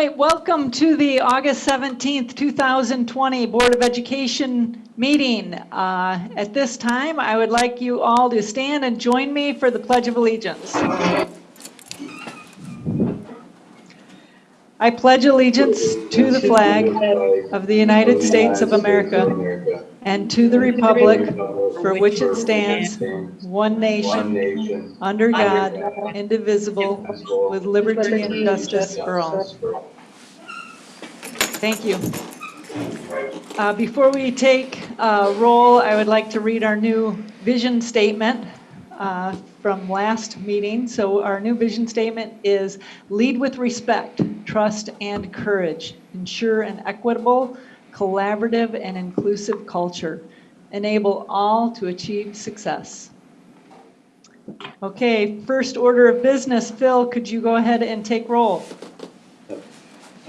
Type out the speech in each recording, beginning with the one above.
right, welcome to the August 17th, 2020 Board of Education meeting. Uh, At this time, I would like you all to stand and join me for the Pledge of Allegiance. I pledge allegiance to the flag of the United States of America and to the republic for which it stands, one nation, under God, indivisible, with liberty and justice for all. Thank you. Uh, Before we take uh, roll, I would like to read our new vision statement uh, from last meeting. So our new vision statement is lead with respect, trust, and courage. Ensure an equitable, collaborative, and inclusive culture. Enable all to achieve success. Okay, first order of business. Phil, could you go ahead and take roll?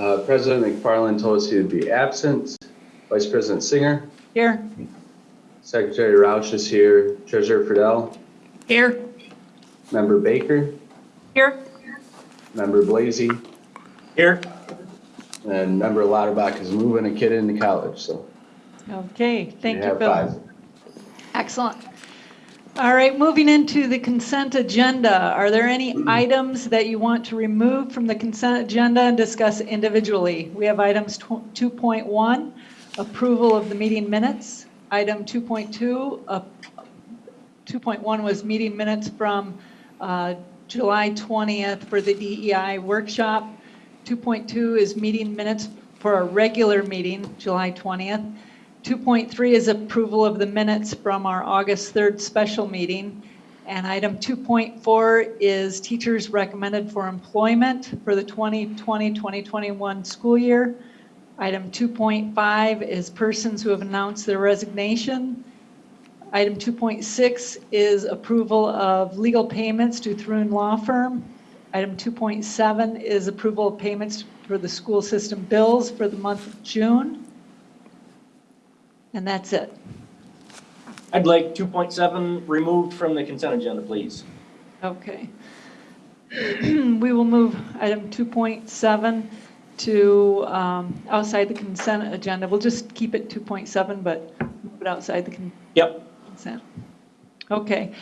Uh, President McFarland told us he would be absent. Vice President Singer, Here? Secretary Roush is here, Treasurer Friedel, Here. Member Baker, Here. Member Blazy, Here. and Member Lauterbach is moving a kid into college, so. Okay, thank we you, have five. Excellent. All right, moving into the consent agenda. Are there any items that you want to remove from the consent agenda and discuss individually? We have items 2.1, approval of the meeting minutes. Item 2.2, uh, 2.1 was meeting minutes from uh, July 20th for the DEI workshop. 2.2 is meeting minutes for a regular meeting, July 20th. 2.3 is approval of the minutes from our August 3rd special meeting. And item 2.4 is teachers recommended for employment for the 2020-2021 school year. Item 2.5 is persons who have announced their resignation. Item 2.6 is approval of legal payments to Thrun Law Firm. Item 2.7 is approval of payments for the school system bills for the month of June. And that's it. I'd like 2.7 removed from the consent agenda, please. Okay. We will move item 2.7 to um, outside the consent agenda. We'll just keep it 2.7, but move it outside the con- Yep. consent. Okay.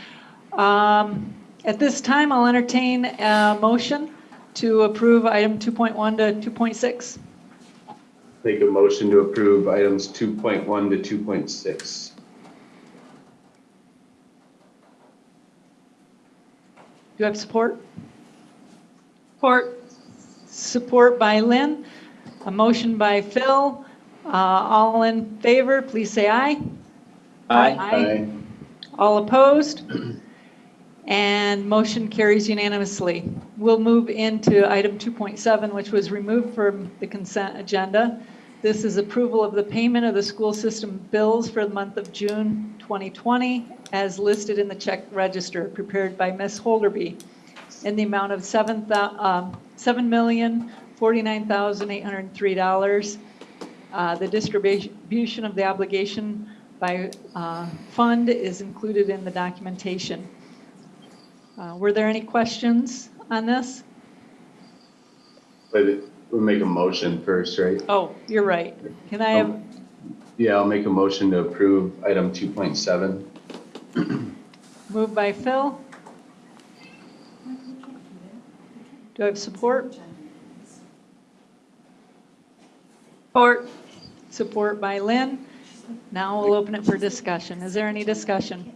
Um, At this time, I'll entertain a motion to approve item 2.1 to 2.6. Make a motion to approve items 2.1 to 2.6. Do you have support? Support. Support by Lynn. A motion by Phil. Uh, All in favor, please say aye. Aye. All opposed? And motion carries unanimously. We'll move into item 2.7, which was removed from the consent agenda. This is approval of the payment of the school system bills for the month of June 2020 as listed in the check register prepared by Ms. Holderby in the amount of seven thou- um, $7,049,803. Uh, The distribution of the obligation by uh, fund is included in the documentation. Uh, Were there any questions on this? But it- we'll make a motion first, right? Oh, you're right. Can I have, Yeah, I'll make a motion to approve item 2.7. moved by Phil? Do I have support? Support. Support by Lynn. Now we'll open it for discussion. Is there any discussion?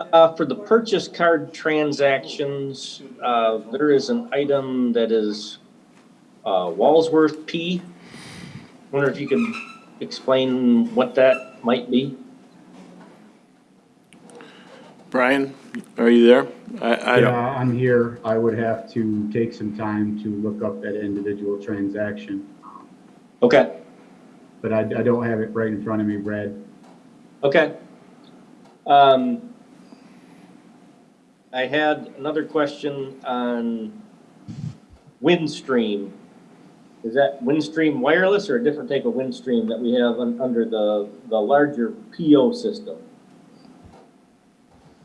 Uh, for the purchase card transactions, uh, there is an item that is, uh, Walsworth P. Wonder if you can explain what that might be? Brian, are you there? I, I Yeah, don't, I'm here. I would have to take some time to look up that individual transaction. Okay, But I, I don't have it right in front of me, Brad. okay. Um, I had another question on Windstream. Is that Windstream wireless or a different type of Windstream that we have un- under the, the larger PO system?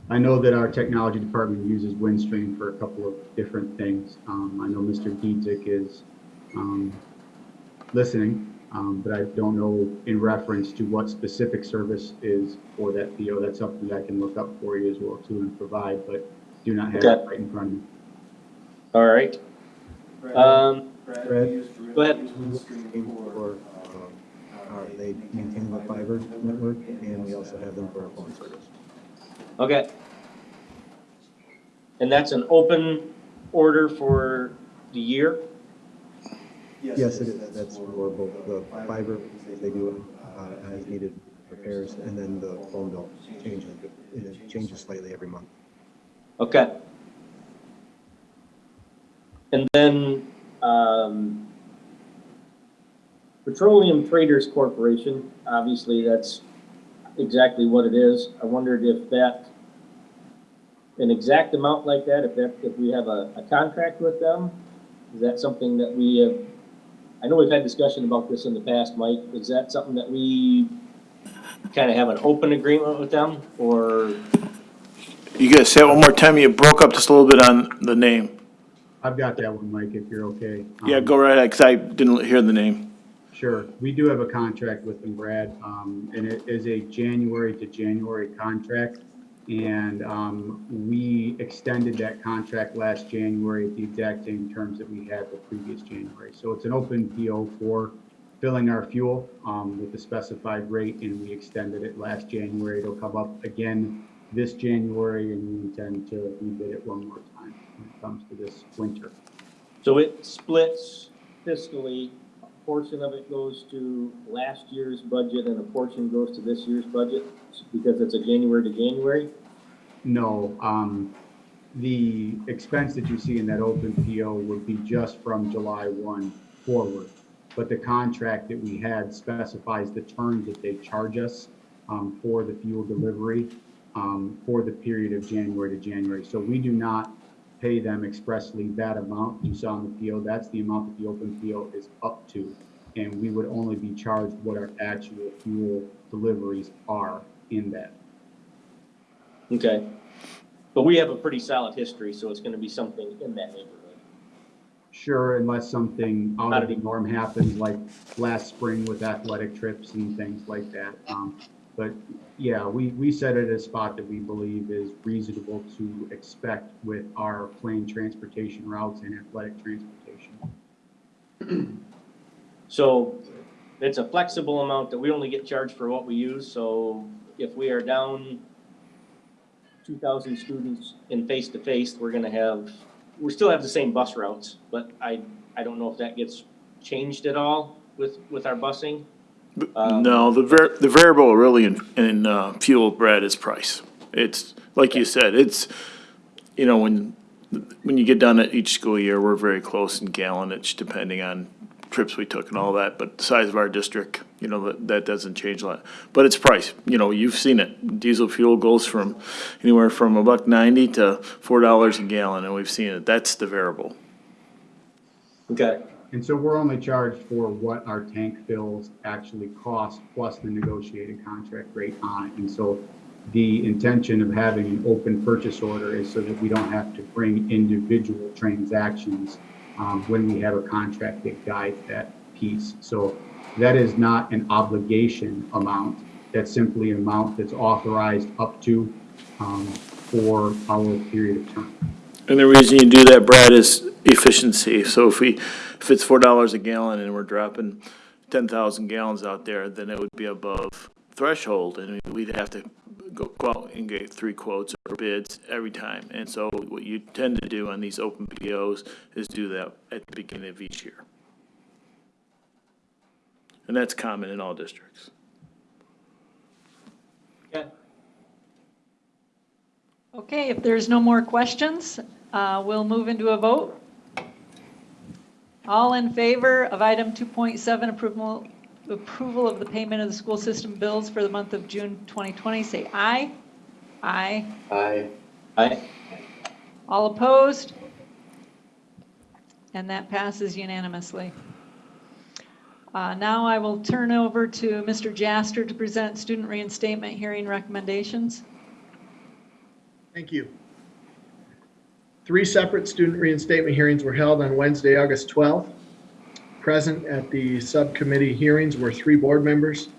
I know that our technology department uses Windstream for a couple of different things. Um, I know Mr. Dietrich is, um, listening, um, but I don't know in reference to what specific service is for that PO. That's something that I can look up for you as well too and provide, but do not have it Okay. right in front of me. All right. Um, Brad? go ahead. For, um, our- they maintain the fiber network, and we also have them for our phone service. Okay. And that's an open order for the year? Yes, it is, that's for both the fiber, they do uh, as needed repairs, and then the phone bill changes, it changes slightly every month. Okay. And then, um, Petroleum Traders Corporation, obviously that's exactly what it is. I wondered if that, an exact amount like that, if that, if we have a, a contract with them, is that something that we have, I know we've had discussion about this in the past, Mike, is that something that we kind of have an open agreement with them, or? You gotta say it one more time, you broke up just a little bit on the name. I've got that one, Mike, if you're okay. Yeah, Um, go right ahead, cause I didn't hear the name. Sure. We do have a contract with them, Brad, um, and it is a January to January contract. And, um, we extended that contract last January at the exact same terms that we had the previous January. So it's an open PO for filling our fuel, um, with the specified rate, and we extended it last January. It'll come up again this January, and we intend to rebid it one more time when it comes to this winter. So it splits fiscally, a portion of it goes to last year's budget and a portion goes to this year's budget? Because it's a January to January? No, um, the expense that you see in that open PO would be just from July one forward. But the contract that we had specifies the terms that they charge us, um, for the fuel delivery, um, for the period of January to January. So we do not pay them expressly that amount you saw in the PO. That's the amount that the open PO is up to. And we would only be charged what our actual fuel deliveries are in that. Okay. But we have a pretty solid history, so it's gonna be something in that neighborhood. Sure, unless something out of the norm happens, like last spring with athletic trips and things like that. Um, But yeah, we, we set it at a spot that we believe is reasonable to expect with our plane transportation routes and athletic transportation. So it's a flexible amount that we only get charged for what we use, so if we are down two thousand students in face-to-face, we're gonna have, we still have the same bus routes, but I, I don't know if that gets changed at all with, with our busing. Um, No, the var, the variable really in, in, uh, fuel, Brad, is price. It's, like you said, it's, you know, when, when you get done at each school year, we're very close in gallonage, depending on trips we took and all that, but the size of our district, you know, that, that doesn't change a lot. But it's price, you know, you've seen it. Diesel fuel goes from anywhere from a buck ninety to four dollars a gallon, and we've seen it. That's the variable. Okay, And so we're only charged for what our tank fills actually cost, plus the negotiated contract rate on it. And so the intention of having an open purchase order is so that we don't have to bring individual transactions um, when we have a contract that guides that piece. So that is not an obligation amount. That's simply an amount that's authorized up to um, for our period of time. And the reason you do that, Brad, is efficiency. So if we, if it's four dollars a gallon and we're dropping ten thousand gallons out there, then it would be above threshold, and we'd have to go, go out and get three quotes or bids every time. And so what you tend to do on these open POs is do that at the beginning of each year. And that's common in all districts. okay. Okay, if there's no more questions, uh, we'll move into a vote. All in favor of item 2.7, approval, approval of the payment of the school system bills for the month of June 2020, say aye. Aye. Aye. Aye. All opposed? And that passes unanimously. Uh, Now I will turn over to Mr. Jaster to present student reinstatement hearing recommendations. Thank you. Three separate student reinstatement hearings were held on Wednesday, August 12th. Present at the subcommittee hearings were three board members,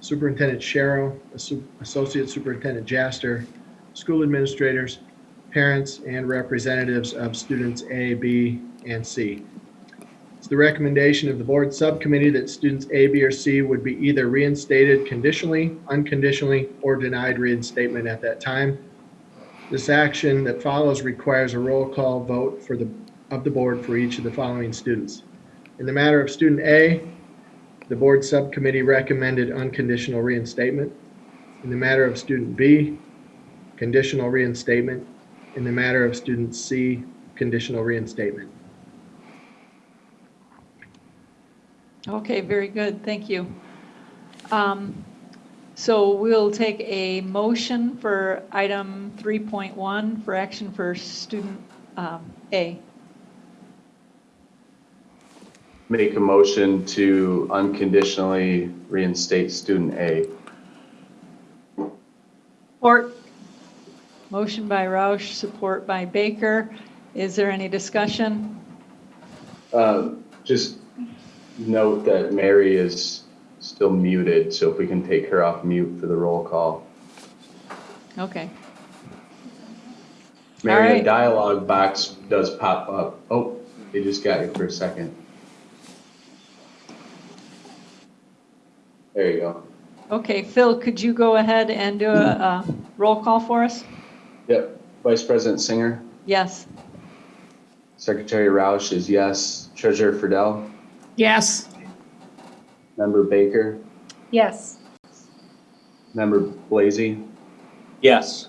Superintendent Sharrow, Assu- Associate Superintendent Jaster, school administrators, parents, and representatives of students A, B, and C. It's the recommendation of the board subcommittee that students A, B, or C would be either reinstated conditionally, unconditionally, or denied reinstatement at that time. This action that follows requires a roll call vote for the, of the board for each of the following students. In the matter of student A, the board subcommittee recommended unconditional reinstatement. In the matter of student B, conditional reinstatement. In the matter of student C, conditional reinstatement. Okay, very good, thank you. Um, So we'll take a motion for item 3.1 for action for student um, A. Make a motion to unconditionally reinstate student A. Support. Motion by Roush, support by Baker. Is there any discussion? Um, Just note that Mary is still muted, so if we can take her off mute for the roll call. Okay, Mary, right. a dialogue box does pop up. Oh, they just got you for a second. There you go. okay, Phil, could you go ahead and do a uh, roll call for us? Yep. Vice President Singer, Yes. Secretary Roush is yes. Treasurer Friedel, Yes. Member Baker, Yes. Member Blazy. Yes.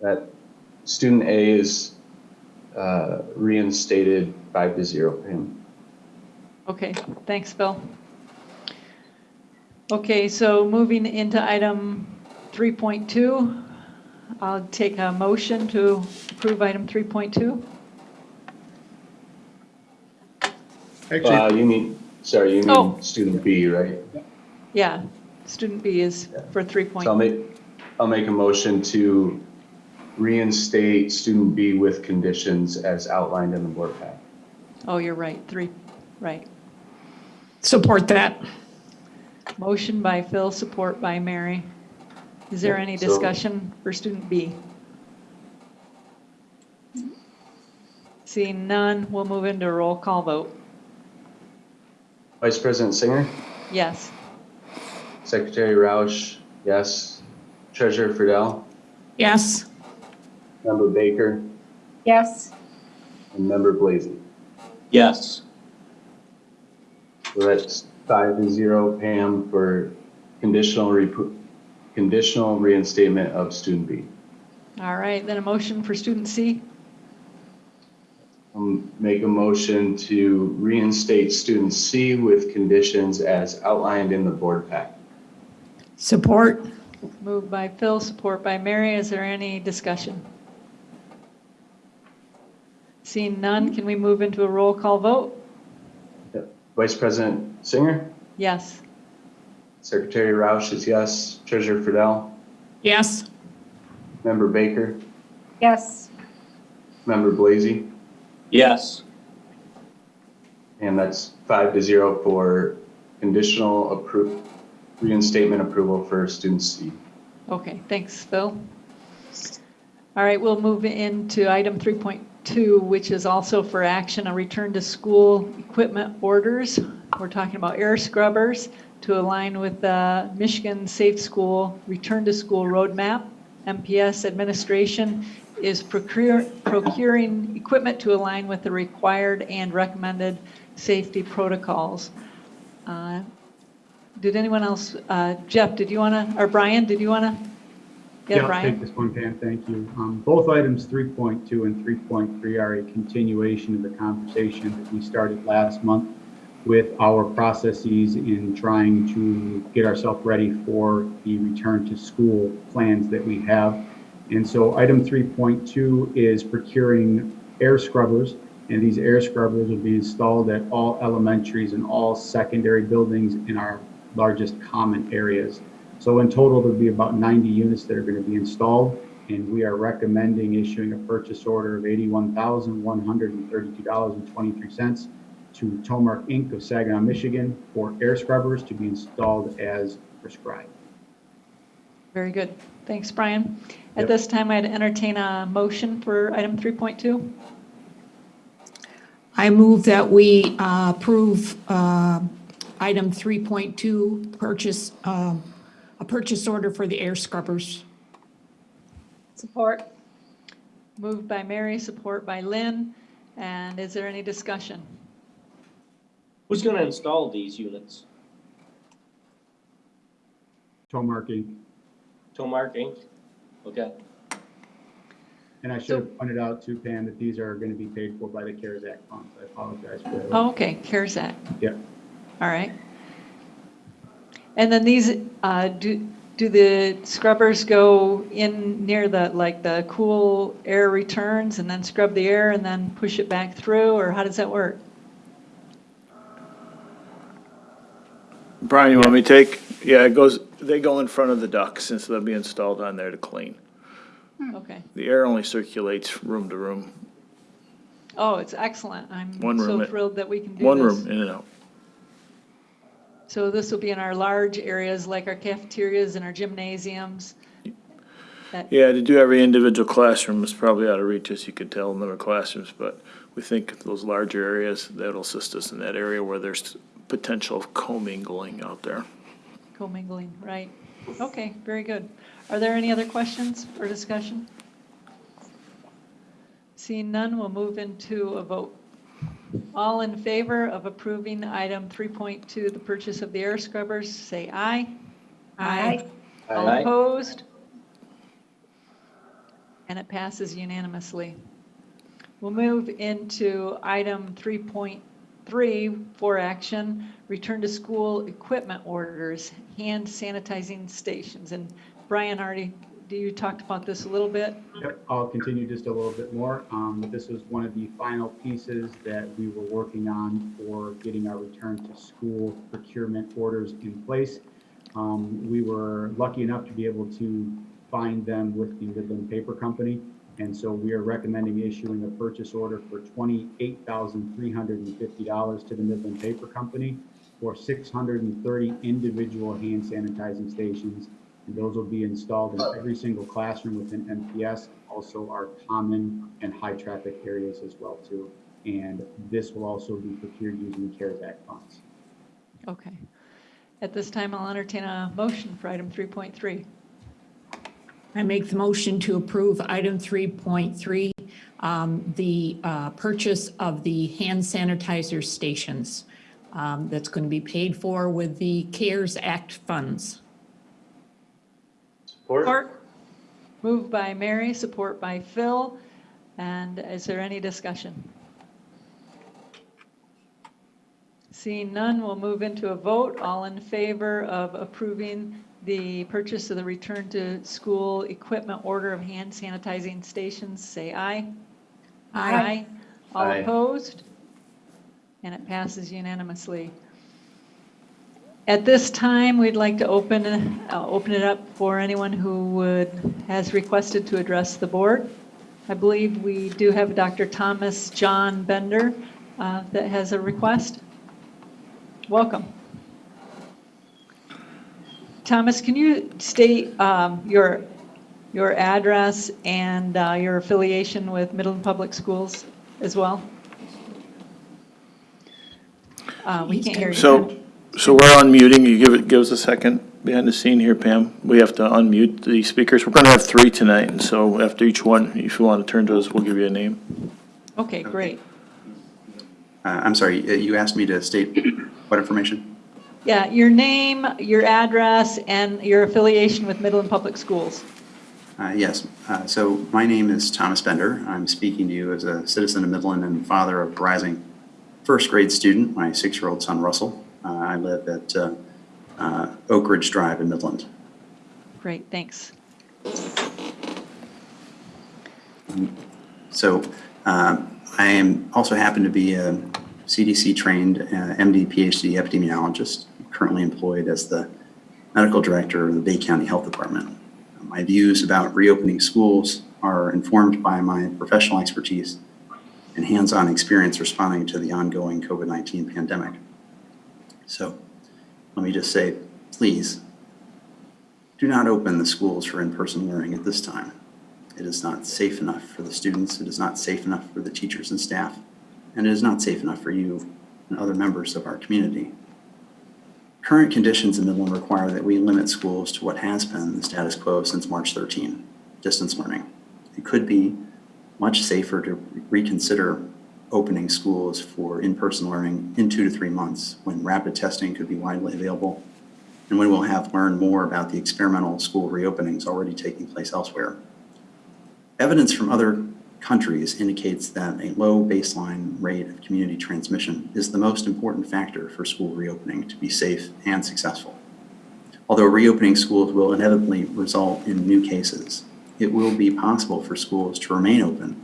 That student A is uh, reinstated five to zero for him. Okay, thanks, Phil. Okay, so moving into item 3.2, I'll take a motion to approve item 3.2. Actually, Uh, you mean, sorry, you Oh. mean student B, right? Yeah, student B is for So I'll 3.2. make, I'll make a motion to reinstate student B with conditions as outlined in the board pack. Oh, you're right, three, right. Support that. Motion by Phil, support by Mary. Is there Yeah, any so- discussion for student B? Seeing none, we'll move into a roll call vote. Vice President Singer, Yes. Secretary Roush, yes. Treasurer Friedel, Yes. Member Baker, Yes. and Member Blazy. Yes. So that's five to zero, Pam, for conditional, repro- conditional reinstatement of student B. All right, then a motion for student C? Um, Make a motion to reinstate student C with conditions as outlined in the board pack. Support. Moved by Phil, support by Mary. Is there any discussion? Seeing none, can we move into a roll call vote? Vice President Singer, Yes. Secretary Roush is yes. Treasurer Friedel, Yes. Member Baker, Yes. Member Blazy, Yes. and that's five to zero for conditional appro, reinstatement approval for student C. Okay, thanks, Phil. All right, we'll move into item 3.2, which is also for action, a return to school equipment orders. We're talking about air scrubbers to align with the Michigan Safe School Return to School Roadmap. MPS administration is procure- procuring equipment to align with the required and recommended safety protocols. Uh, did anyone else, uh, Jeff, did you want to, or Brian, did you want to? Yeah, I'll take this one, Pam, thank you. Um, Both items 3.2 and 3.3 are a continuation of the conversation that we started last month with our processes in trying to get ourselves ready for the return to school plans that we have. And so item 3.2 is procuring air scrubbers, and these air scrubbers will be installed at all elementaries and all secondary buildings in our largest common areas. So in total, there'll be about 90 units that are going to be installed, and we are recommending issuing a purchase order of $81,132.23 to Tomark Inc. of Saginaw, Michigan for air scrubbers to be installed as prescribed. Very good. Thanks, Brian. At Yep. this time, I'd entertain a motion for item 3.2. I move that we uh, approve uh, item 3.2, purchase, um, a purchase order for the air scrubbers. Support. Moved by Mary, support by Lynn. And is there any discussion? Who's gonna install these units? Tomark Inc. Tomark Inc.? Okay, And I should have pointed out too, Pam, that these are going to be paid for by the CARES Act funds. I apologize for that. Oh, okay, CARES Act. Yeah. All right. And then these, uh, do, do the scrubbers go in near the, like, the cool air returns and then scrub the air and then push it back through, or how does that work? Brian, you want me to take? Yeah, it goes, they go in front of the ducts since they'll be installed on there to clean. Hmm. Okay. The air only circulates room to room, Oh, it's excellent. I'm One so room, thrilled that we can do this. one room in and out. So this will be in our large areas like our cafeterias and our gymnasiums. Yeah, to do every individual classroom is probably out of reach, as you can tell, number of classrooms, but we think those larger areas, that'll assist us in that area where there's potential of commingling out there. Commingling, right. Okay, very good. Are there any other questions or discussion? Seeing none, we'll move into a vote. All in favor of approving item 3.2, the purchase of the air scrubbers, say aye. Aye. All Aye. opposed? And it passes unanimously. We'll move into item 3.3 for action, return to school equipment orders, hand sanitizing stations. And Brian already, do you talked about this a little bit? Yep, I'll continue just a little bit more. Um, this was one of the final pieces that we were working on for getting our return to school procurement orders in place. Um, we were lucky enough to be able to find them with the Midland Paper Company. And so we are recommending issuing a purchase order for twenty-eight thousand three hundred and fifty dollars to the Midland Paper Company for six hundred and thirty individual hand sanitizing stations and those will be installed in every single classroom within MPS, also our common and high traffic areas as well too. And this will also be procured using CARES Act funds. Okay. At this time, I'll entertain a motion for item 3.3. I make the motion to approve item 3.3, um, the uh, purchase of the hand sanitizer stations um, that's going to be paid for with the CARES Act funds. Support? Support. Moved by Mary, support by Phil. And is there any discussion? Seeing none, we'll move into a vote. All in favor of approving the purchase of the return to school equipment order of hand sanitizing stations, say aye. Aye. All Aye. opposed? And it passes unanimously. At this time, we'd like to open, uh, open it up for anyone who would, has requested to address the board. I believe we do have Dr. Thomas John Bender uh, that has a request. Welcome. Thomas, can you state um, your, your address and uh, your affiliation with Midland Public Schools as well? Uh, We can't hear you. So, so we're unmuting, you give it, give us a second behind the scene here, Pam. We have to unmute the speakers. We're gonna have three tonight, and so after each one, if you want to turn to us, we'll give you a name. Okay, great. Uh, I'm sorry, uh, you asked me to state what information? Yeah, your name, your address, and your affiliation with Midland Public Schools. Uh, Yes, uh, so my name is Thomas Bender. I'm speaking to you as a citizen of Midland and father of a rising first grade student, my six-year-old son Russell. Uh, I live at uh, uh, Oak Ridge Drive in Midland. Great, thanks. So um, I am, also happen to be a CDC-trained uh, MD, PhD epidemiologist, currently employed as the medical director of the Bay County Health Department. My views about reopening schools are informed by my professional expertise and hands-on experience responding to the ongoing COVID-19 pandemic. So let me just say, please, do not open the schools for in-person learning at this time. It is not safe enough for the students, it is not safe enough for the teachers and staff, and it is not safe enough for you and other members of our community. Current conditions in Midland require that we limit schools to what has been the status quo since March 13, distance learning. It could be much safer to reconsider opening schools for in-person learning in two to three months when rapid testing could be widely available and when we'll have learned more about the experimental school reopenings already taking place elsewhere. Evidence from other countries indicates that a low baseline rate of community transmission is the most important factor for school reopening to be safe and successful. Although reopening schools will inevitably result in new cases, it will be possible for schools to remain open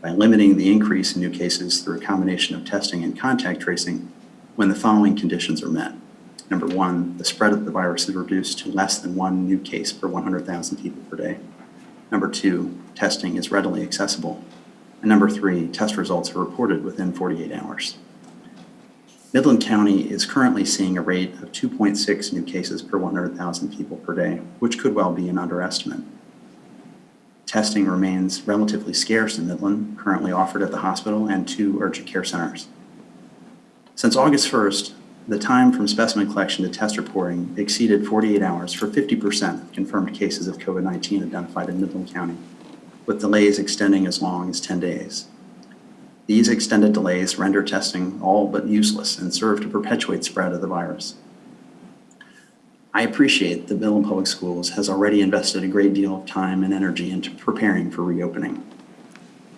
by limiting the increase in new cases through a combination of testing and contact tracing when the following conditions are met. Number one, the spread of the virus is reduced to less than one new case per 100,000 people per day. Number two, testing is readily accessible. And number three, test results are reported within 48 hours. Midland County is currently seeing a rate of 2.6 new cases per 100,000 people per day, which could well be an underestimate. Testing remains relatively scarce in Midland, currently offered at the hospital and two urgent care centers. Since August 1st, the time from specimen collection to test reporting exceeded 48 hours for 50% of confirmed cases of COVID-19 identified in Midland County, with delays extending as long as 10 days. These extended delays render testing all but useless and serve to perpetuate spread of the virus. I appreciate that Midland Public Schools has already invested a great deal of time and energy into preparing for reopening.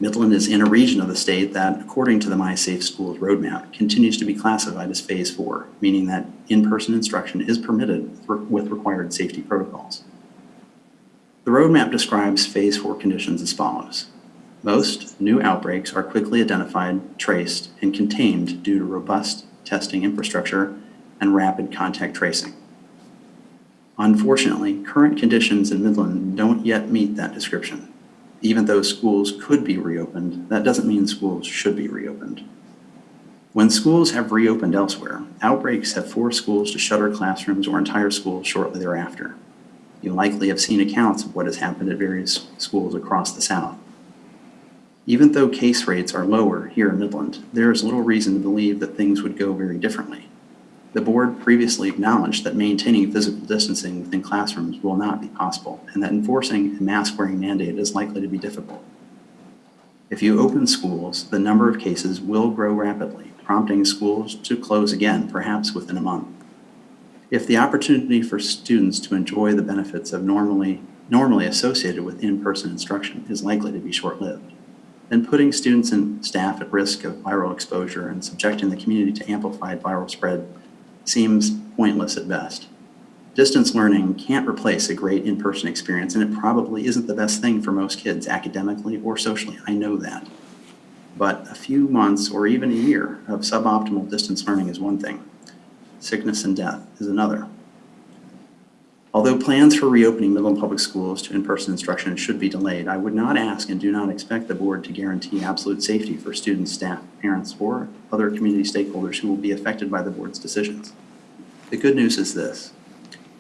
Midland is in a region of the state that, according to the MI Safe Schools roadmap, continues to be classified as Phase 4, meaning that in-person instruction is permitted with required safety protocols. The roadmap describes Phase 4 conditions as follows. Most new outbreaks are quickly identified, traced, and contained due to robust testing infrastructure and rapid contact tracing. Unfortunately, current conditions in Midland don't yet meet that description. Even though schools could be reopened, that doesn't mean schools should be reopened. When schools have reopened elsewhere, outbreaks have forced schools to shutter classrooms or entire schools shortly thereafter. You likely have seen accounts of what has happened at various schools across the South. Even though case rates are lower here in Midland, there is little reason to believe that things would go very differently. The board previously acknowledged that maintaining physical distancing within classrooms will not be possible and that enforcing a mask wearing mandate is likely to be difficult. If you open schools, the number of cases will grow rapidly, prompting schools to close again, perhaps within a month. If the opportunity for students to enjoy the benefits of normally, normally associated with in-person instruction is likely to be short-lived, then putting students and staff at risk of viral exposure and subjecting the community to amplified viral spread seems pointless at best. Distance learning can't replace a great in-person experience, and it probably isn't the best thing for most kids academically or socially. I know that. But a few months or even a year of suboptimal distance learning is one thing. Sickness and death is another. Although plans for reopening Midland Public Schools to in-person instruction should be delayed, I would not ask and do not expect the board to guarantee absolute safety for students, staff, parents, or other community stakeholders who will be affected by the board's decisions. The good news is this.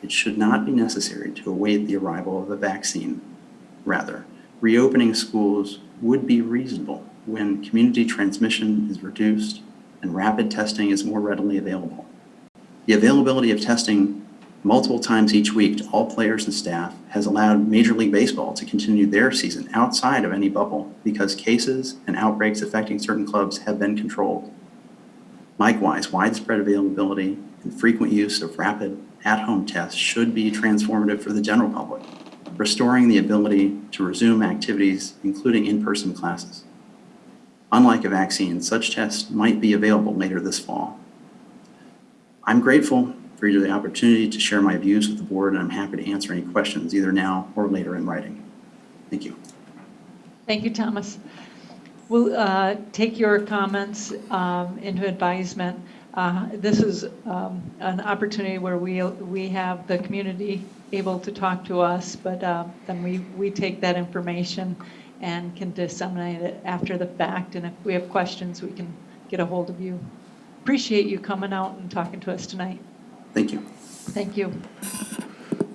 It should not be necessary to await the arrival of a vaccine. Rather, reopening schools would be reasonable when community transmission is reduced and rapid testing is more readily available. The availability of testing multiple times each week to all players and staff has allowed Major League Baseball to continue their season outside of any bubble because cases and outbreaks affecting certain clubs have been controlled. Likewise, widespread availability and frequent use of rapid at-home tests should be transformative for the general public, restoring the ability to resume activities, including in-person classes. Unlike a vaccine, such tests might be available later this fall. I'm grateful for the opportunity to share my views with the board, and I'm happy to answer any questions either now or later in writing. Thank you. Thank you, Thomas. We'll uh, take your comments um, into advisement. Uh, This is um, an opportunity where we, we have the community able to talk to us, but uh, then we, we take that information and can disseminate it after the fact. And if we have questions, we can get a hold of you. Appreciate you coming out and talking to us tonight. Thank you. Thank you.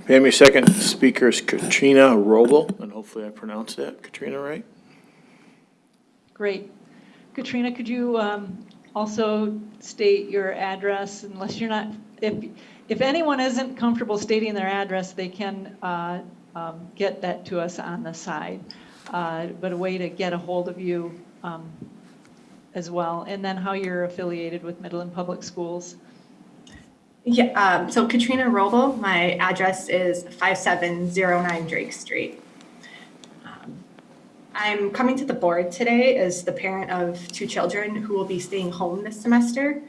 Pam, your second speaker is Katrina Robel, and hopefully I pronounced that, Katrina, right? Great. Katrina, could you um, also state your address unless you're not, if, if anyone isn't comfortable stating their address, they can uh, um, get that to us on the side. Uh, But a way to get a hold of you um, as well, and then how you're affiliated with Midland Public Schools. Yeah, um, so Katrina Robel, my address is 5709 Drake Street. Um, I'm coming to the board today as the parent of two children who will be staying home this semester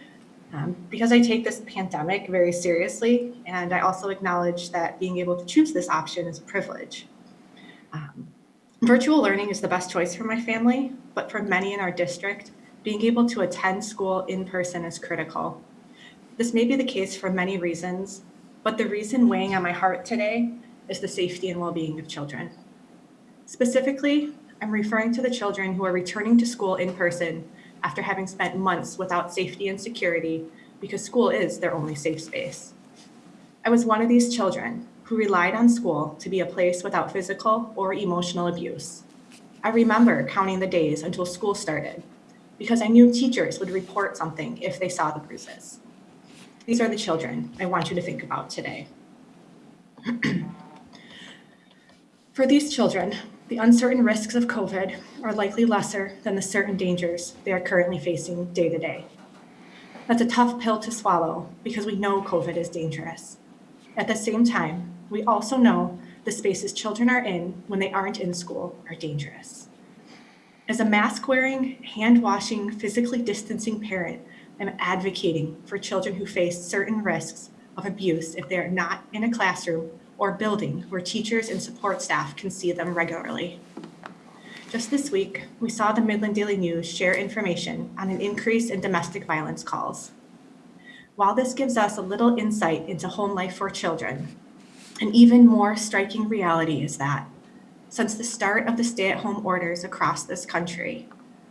um, because I take this pandemic very seriously, and I also acknowledge that being able to choose this option is a privilege. Um, Virtual learning is the best choice for my family, but for many in our district, being able to attend school in person is critical. This may be the case for many reasons, but the reason weighing on my heart today is the safety and well-being of children. Specifically, I'm referring to the children who are returning to school in person after having spent months without safety and security because school is their only safe space. I was one of these children who relied on school to be a place without physical or emotional abuse. I remember counting the days until school started because I knew teachers would report something if they saw the bruises. These are the children I want you to think about today. For these children, the uncertain risks of COVID are likely lesser than the certain dangers they are currently facing day to day. That's a tough pill to swallow because we know COVID is dangerous. At the same time, we also know the spaces children are in when they aren't in school are dangerous. As a mask wearing, hand washing, physically distancing parent, I'm advocating for children who face certain risks of abuse if they are not in a classroom or building where teachers and support staff can see them regularly. Just this week, we saw the Midland Daily News share information on an increase in domestic violence calls. While this gives us a little insight into home life for children, an even more striking reality is that since the start of the stay-at-home orders across this country,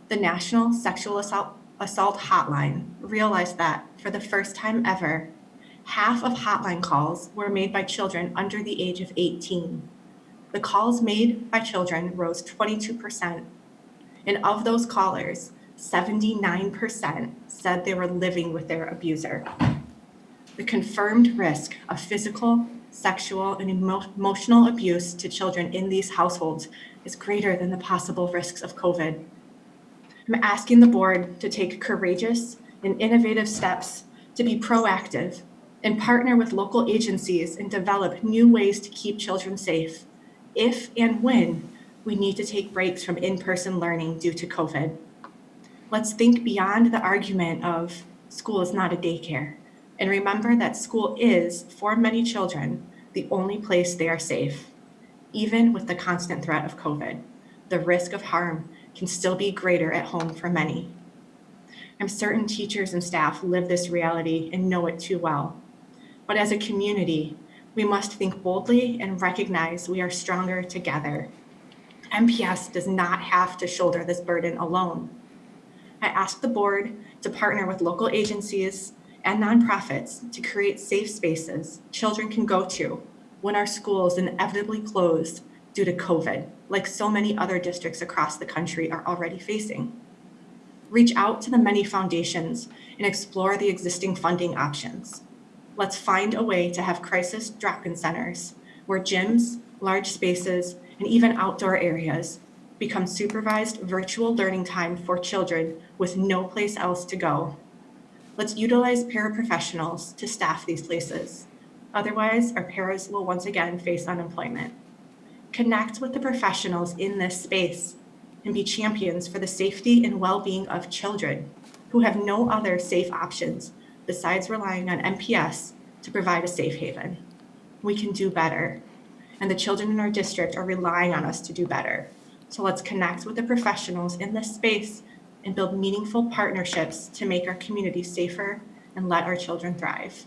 the National Sexual Assault, Assault Hotline realized that for the first time ever, half of hotline calls were made by children under the age of 18. The calls made by children rose 22%. And of those callers, 79% said they were living with their abuser. The confirmed risk of physical, sexual, and emo- emotional abuse to children in these households is greater than the possible risks of COVID. I'm asking the board to take courageous and innovative steps to be proactive and partner with local agencies and develop new ways to keep children safe if and when we need to take breaks from in-person learning due to COVID. Let's think beyond the argument of school is not a daycare and remember that school is, for many children, the only place they are safe. Even with the constant threat of COVID, the risk of harm can still be greater at home for many. I'm certain teachers and staff live this reality and know it too well. But as a community, we must think boldly and recognize we are stronger together. MPS does not have to shoulder this burden alone. I ask the board to partner with local agencies and nonprofits to create safe spaces children can go to when our schools inevitably close due to COVID, like so many other districts across the country are already facing. Reach out to the many foundations and explore the existing funding options. Let's find a way to have crisis drop-in centers where gyms, large spaces, and even outdoor areas become supervised virtual learning time for children with no place else to go. Let's utilize paraprofessionals to staff these places. Otherwise, our paras will once again face unemployment. Connect with the professionals in this space and be champions for the safety and well-being of children who have no other safe options besides relying on MPS to provide a safe haven. We can do better, and the children in our district are relying on us to do better. So let's connect with the professionals in this space and build meaningful partnerships to make our community safer and let our children thrive.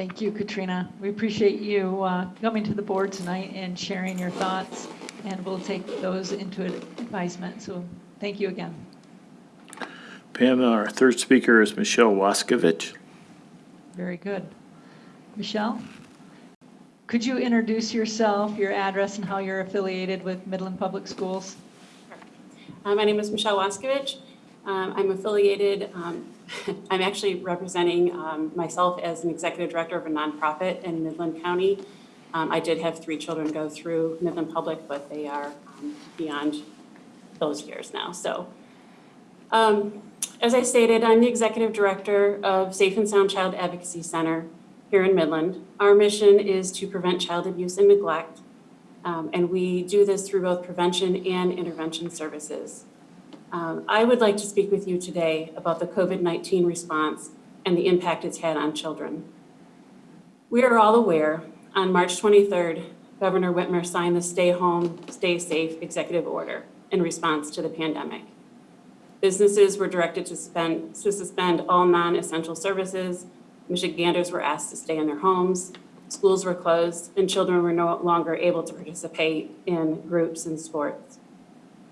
Thank you, Katrina. We appreciate you uh, coming to the board tonight and sharing your thoughts, and we'll take those into advisement. So thank you again. Pam, our third speaker is Michelle Waskovich. Very good. Michelle? Could you introduce yourself, your address, and how you're affiliated with Midland Public Schools? Uh, My name is Michelle Waskovich. Um, I'm affiliated, um, I'm actually representing um, myself as an executive director of a nonprofit in Midland County. Um, I did have three children go through Midland Public, but they are um, beyond those years now. So um, as I stated, I'm the executive director of Safe and Sound Child Advocacy Center here in Midland. Our mission is to prevent child abuse and neglect, um, and we do this through both prevention and intervention services. Um, I would like to speak with you today about the COVID-19 response and the impact it's had on children. We are all aware, on March 23rd, Governor Whitmer signed the Stay Home, Stay Safe executive order in response to the pandemic. Businesses were directed to spend, to suspend all non-essential services. Michiganders were asked to stay in their homes. Schools were closed and children were no longer able to participate in groups and sports.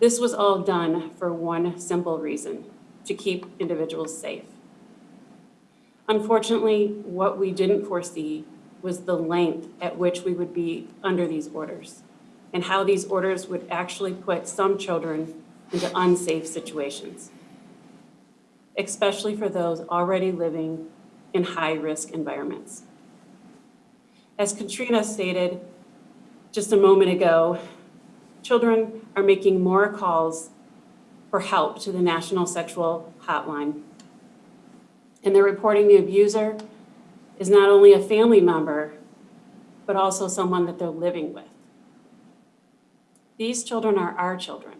This was all done for one simple reason, to keep individuals safe. Unfortunately, what we didn't foresee was the length at which we would be under these orders and how these orders would actually put some children into unsafe situations, especially for those already living in high-risk environments. As Katrina stated just a moment ago, children are making more calls for help to the National Sexual Hotline. And they're reporting the abuser is not only a family member, but also someone that they're living with. These children are our children,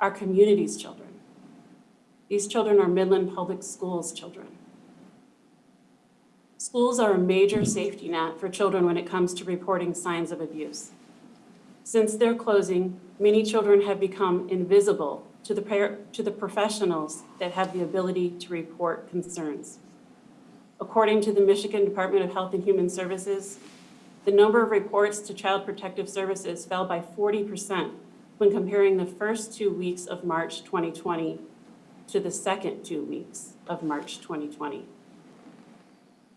our community's children. These children are Midland Public Schools children. Schools are a major safety net for children when it comes to reporting signs of abuse. Since their closing, many children have become invisible to the, to the professionals that have the ability to report concerns. According to the Michigan Department of Health and Human Services, the number of reports to Child Protective Services fell by 40% when comparing the first two weeks of March 2020 to the second two weeks of March 2020.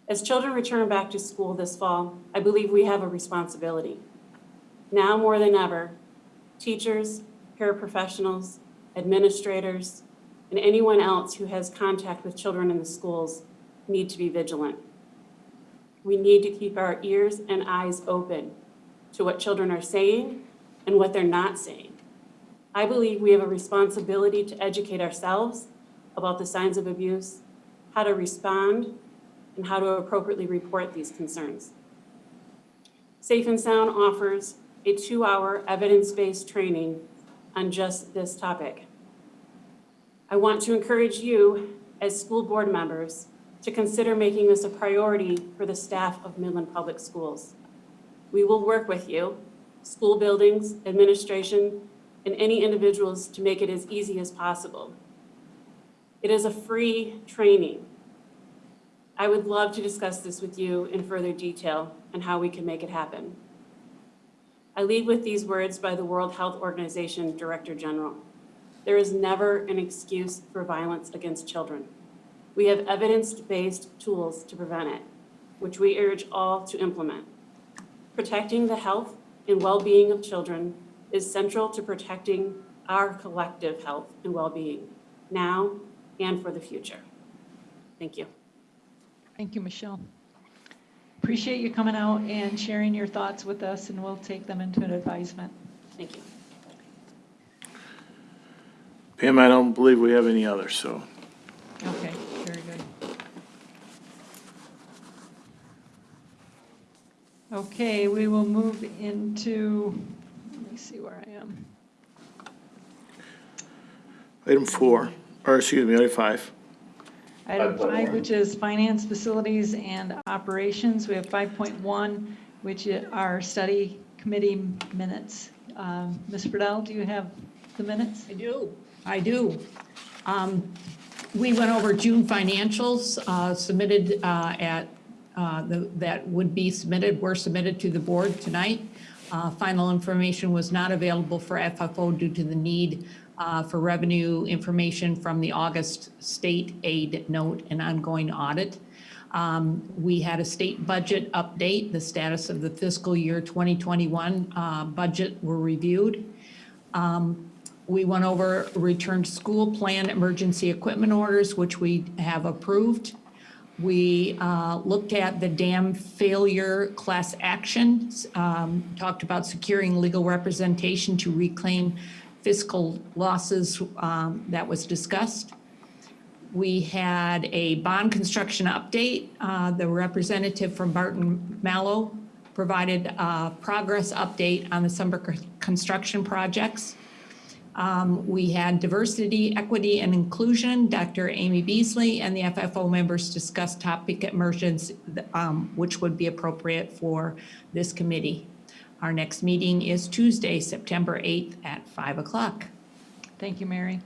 As children return back to school this fall, I believe we have a responsibility. Now more than ever, teachers, paraprofessionals, administrators, and anyone else who has contact with children in the schools need to be vigilant. We need to keep our ears and eyes open to what children are saying and what they're not saying. I believe we have a responsibility to educate ourselves about the signs of abuse, how to respond, and how to appropriately report these concerns. Safe and Sound offers a two-hour evidence-based training on just this topic. I want to encourage you, as school board members, to consider making this a priority for the staff of Midland Public Schools. We will work with you, school buildings, administration, and any individuals to make it as easy as possible. It is a free training. I would love to discuss this with you in further detail and how we can make it happen. I leave with these words by the World Health Organization Director General. There is never an excuse for violence against children. We have evidence-based tools to prevent it, which we urge all to implement. Protecting the health and well-being of children is central to protecting our collective health and well-being now and for the future. Thank you. Thank you, Michelle. Appreciate you coming out and sharing your thoughts with us, and we'll take them into an advisement. Thank you. Pam, I don't believe we have any others, so. Okay, very good. Okay, we will move into, let me see where I am. Item four, or excuse me, item five. Item five, which is finance, facilities, and operations. We have 5.1, which are study committee minutes. Um, Ms. Friedel, do you have the minutes? I do, I do. Um, We went over June financials uh, submitted uh, at uh, the- that would be submitted, were submitted to the board tonight. Uh, Final information was not available for FFO due to the need uh, for revenue information from the August state aid note and ongoing audit. Um, We had a state budget update, the status of the fiscal year 2021 uh, budget were reviewed. Um, We went over return to school plan emergency equipment orders, which we have approved. We uh, looked at the dam failure class actions, um, talked about securing legal representation to reclaim fiscal losses um, that was discussed. We had a bond construction update. Uh, The representative from Barton Malow provided a progress update on the summer construction projects. Um, We had diversity, equity, and inclusion. Dr. Amy Beasley and the FFO members discussed topic immersions, um, which would be appropriate for this committee. Our next meeting is Tuesday, September 8th at 5 o'clock. Thank you, Mary.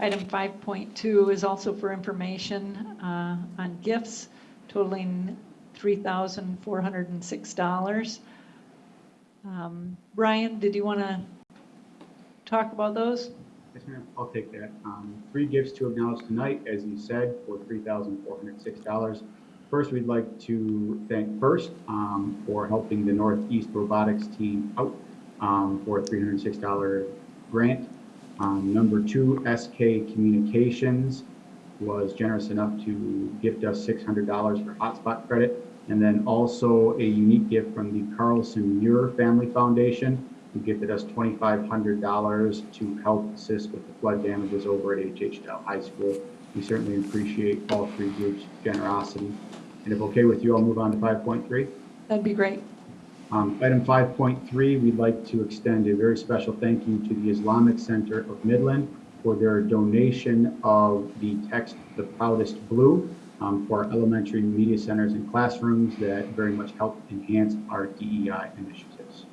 Item 5.2 is also for information uh, on gifts totaling $3,406. Um, Brian, did you want to talk about those? Yes, ma'am, I'll take that. Um, Three gifts to acknowledge tonight, as you said, for $3,406. First, we'd like to thank First um, for helping the Northeast Robotics team out um, for a $306 grant. Um, Number two, SK Communications was generous enough to gift us $600 for hotspot credit. And then also a unique gift from the Carlson Muir Family Foundation who gifted us $2,500 to help assist with the flood damages over at HH Dow High School. We certainly appreciate all three groups' generosity. And if okay with you, I'll move on to 5.3. That'd be great. Um, Item 5.3, we'd like to extend a very special thank you to the Islamic Center of Midland for their donation of the text, The Proudest Blue, um, for our elementary media centers and classrooms that very much help enhance our DEI initiatives.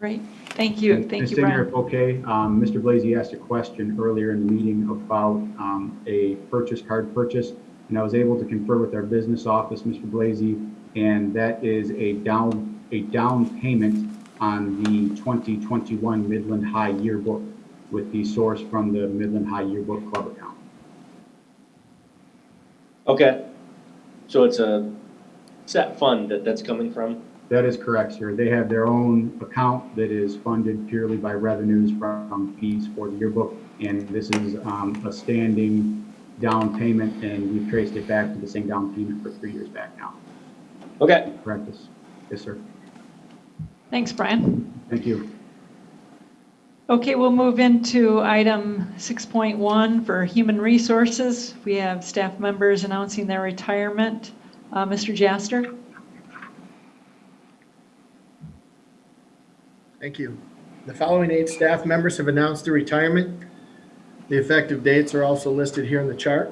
Great. Thank you. Thank you, Brian. if okay, um, Mr. Blazy asked a question earlier in the meeting about um, a purchase card purchase, and I was able to confer with our business office, Mr. Blazy, and that is a down, a down payment on the 2021 Midland High Yearbook with the source from the Midland High Yearbook Club account. Okay. So it's a set fund that that's coming from? That is correct, sir. They have their own account that is funded purely by revenues from fees for the yearbook. And this is um, a standing down payment, and we've traced it back to the same down payment for three years back now. Okay. Correct this? Yes, sir. Thanks, Brian. Thank you. Okay, we'll move into item 6.1 for human resources. We have staff members announcing their retirement. Uh, Mr. Jaster? Thank you. The following eight staff members have announced their retirement. The effective dates are also listed here in the chart.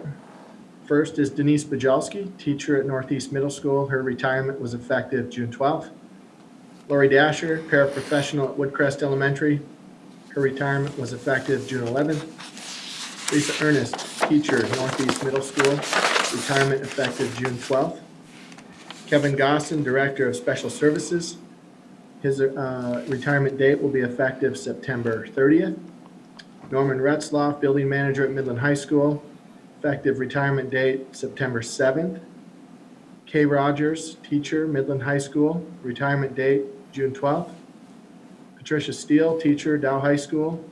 First is Denise Bajalski, teacher at Northeast Middle School. Her retirement was effective June 12th. Lori Dasher, paraprofessional at Woodcrest Elementary. Her retirement was effective June 11th. Lisa Ernest, teacher at Northeast Middle School. Retirement effective June 12th. Kevin Gosson, director of special services. His uh, retirement date will be effective September 30th. Norman Retzloff, building manager at Midland High School, effective retirement date September 7th. Kay Rogers, teacher, Midland High School, retirement date June 12th. Patricia Steele, teacher, Dow High School,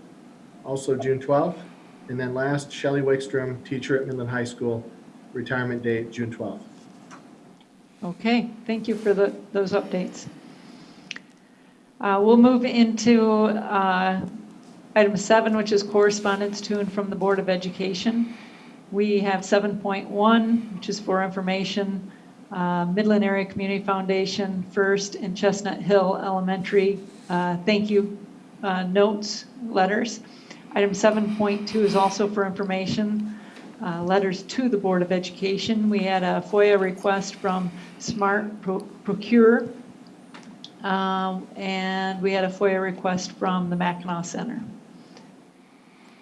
also June 12th. And then last, Shelley Wickstrom, teacher at Midland High School, retirement date June 12th. Okay, thank you for the, those updates. Uh, We'll move into uh, item seven, which is correspondence to and from the Board of Education. We have 7.1, which is for information, uh, Midland Area Community Foundation, First and Chestnut Hill Elementary, uh, thank you uh, notes, letters. Item 7.2 is also for information, uh, letters to the Board of Education. We had a FOIA request from Smart Pro- Procure, um, and we had a FOIA request from the Mackinac Center.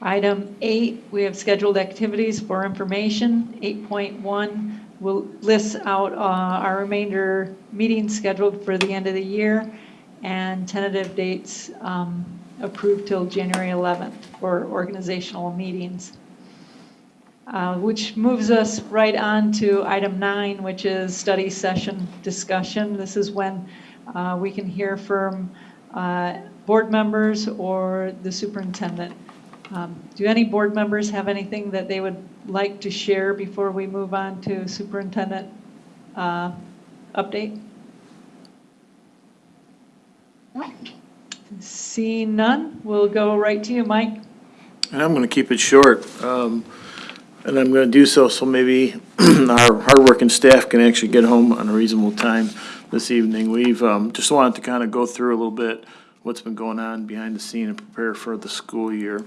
Item eight, we have scheduled activities for information. 8.1, will list out uh, our remainder meetings scheduled for the end of the year and tentative dates um, approved till January 11th for organizational meetings. Uh, Which moves us right on to item nine, which is study session discussion. This is when uh, we can hear from uh, board members or the superintendent. Um, Do any board members have anything that they would like to share before we move on to superintendent uh, update? Seeing none, we'll go right to you, Mike. And I'm gonna keep it short, um, and I'm gonna do so, so maybe our hardworking staff can actually get home on a reasonable time this evening. We've, um, just wanted to kind of go through a little bit what's been going on behind the scene and prepare for the school year.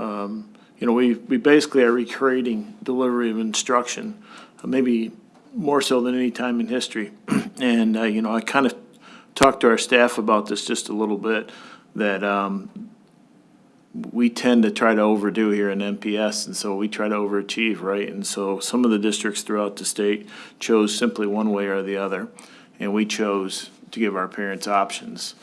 Um, you know, we, we basically are recreating delivery of instruction, uh, maybe more so than any time in history. And, uh, you know, I kind of talked to our staff about this just a little bit, that, um, we tend to try to overdo here in MPS, and so we try to overachieve, right? And so some of the districts throughout the state chose simply one way or the other, and we chose to give our parents options,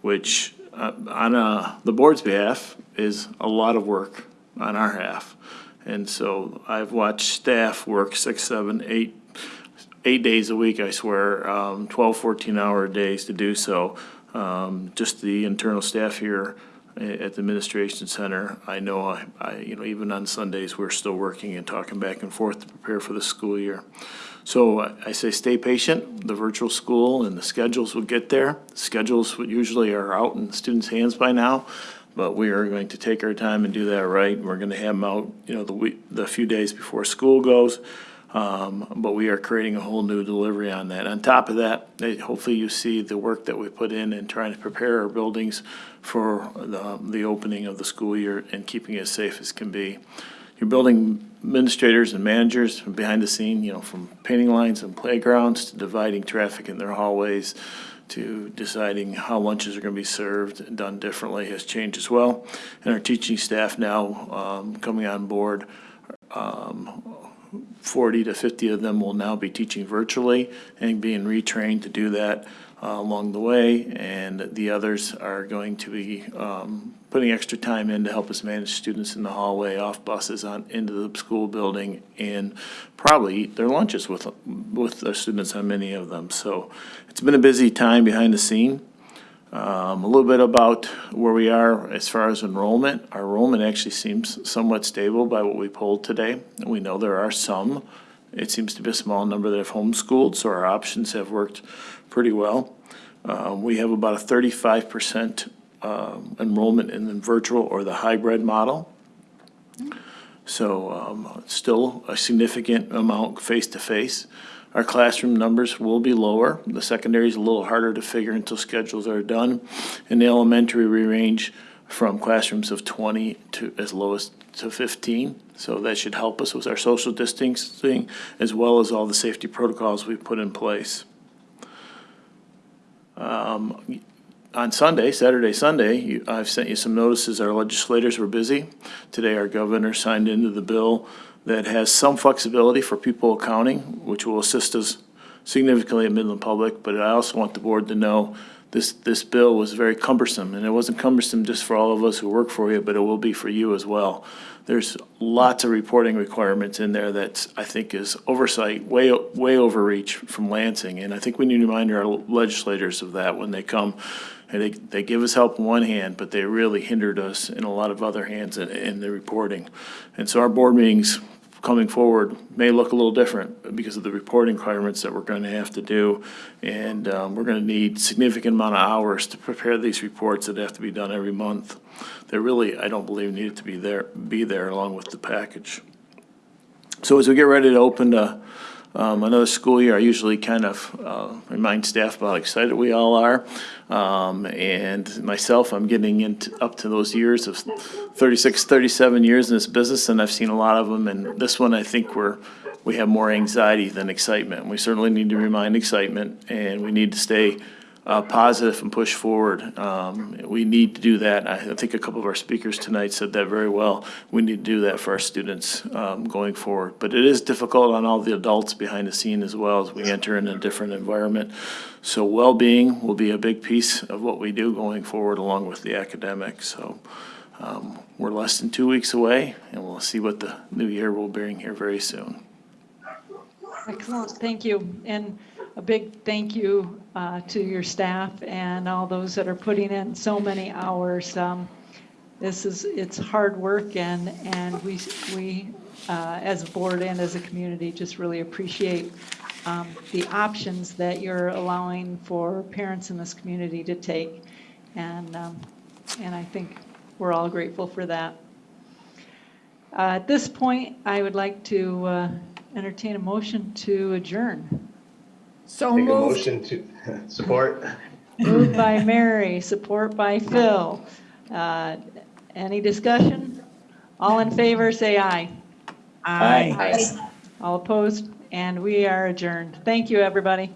which, uh, on, uh, the board's behalf, is a lot of work on our half. And so I've watched staff work six, seven, eight, eight days a week, I swear, um, 12, 14-hour days to do so. Um, Just the internal staff here at the administration center, I know, I, I, you know, even on Sundays, we're still working and talking back and forth to prepare for the school year. So I I say stay patient, the virtual school and the schedules will get there. Schedules usually are out in students' hands by now, but we are going to take our time and do that right. We're gonna have them out, you know, the week, the few days before school goes. Um, but we are creating a whole new delivery on that. On top of that, hopefully you see the work that we put in and trying to prepare our buildings for the, the opening of the school year and keeping it as safe as can be. Your building administrators and managers from behind the scene, you know, from painting lines and playgrounds to dividing traffic in their hallways to deciding how lunches are gonna be served and done differently has changed as well. And our teaching staff now, um, coming on board, um, 40 to 50 of them will now be teaching virtually and being retrained to do that uh, along the way. And the others are going to be um, putting extra time in to help us manage students in the hallway, off buses, on into the school building, and probably eat their lunches with, with our students on many of them. So it's been a busy time behind the scene. Um, a little bit about where we are as far as enrollment. Our enrollment actually seems somewhat stable by what we polled today. We know there are some. It seems to be a small number that have homeschooled, so our options have worked pretty well. Uh, we have about a thirty-five percent um, enrollment in the virtual or the hybrid model. So um, still a significant amount face-to-face. Our classroom numbers will be lower. The secondary is a little harder to figure until schedules are done. In the elementary, we range from classrooms of 20 to as low as to 15. So that should help us with our social distancing as well as all the safety protocols we've put in place. Um, on Sunday, Saturday, Sunday, you- I've sent you some notices. Our legislators were busy. Today, our governor signed into the bill that has some flexibility for pupil accounting, which will assist us significantly at Midland Public. But I also want the board to know this, this bill was very cumbersome, and it wasn't cumbersome just for all of us who work for you, but it will be for you as well. There's lots of reporting requirements in there that I think is oversight, way, way overreach from Lansing. And I think we need to remind our legislators of that when they come. And they, they give us help in one hand, but they really hindered us in a lot of other hands in, in the reporting. And so our board meetings coming forward may look a little different because of the reporting requirements that we're going to have to do. And um, we're going to need significant amount of hours to prepare these reports that have to be done every month. They really, I don't believe, needed to be there, be there along with the package. So as we get ready to open uh, um, another school year, I usually kind of uh, remind staff about how excited we all are. Um, And myself, I'm getting into, up to those years of 36, 37 years in this business, and I've seen a lot of them. And this one, I think we're, we have more anxiety than excitement. We certainly need to remind excitement, and we need to stay uh, positive and push forward. Um, We need to do that. I think a couple of our speakers tonight said that very well. We need to do that for our students um, going forward. But it is difficult on all the adults behind the scene as well as we enter in a different environment. So well-being will be a big piece of what we do going forward along with the academics. So um, we're less than two weeks away and we'll see what the new year will bring here very soon. Excellent, thank you. And a big thank you uh, to your staff and all those that are putting in so many hours. Um, This is, it's hard work and, and we, we, uh, as a board and as a community, just really appreciate um, the options that you're allowing for parents in this community to take. And, um, and I think we're all grateful for that. Uh, At this point, I would like to uh, entertain a motion to adjourn. So Make a moved. motion to support. Moved by Mary, support by Phil. Uh, Any discussion? All in favor, say aye. Aye. All opposed? And we are adjourned. Thank you, everybody.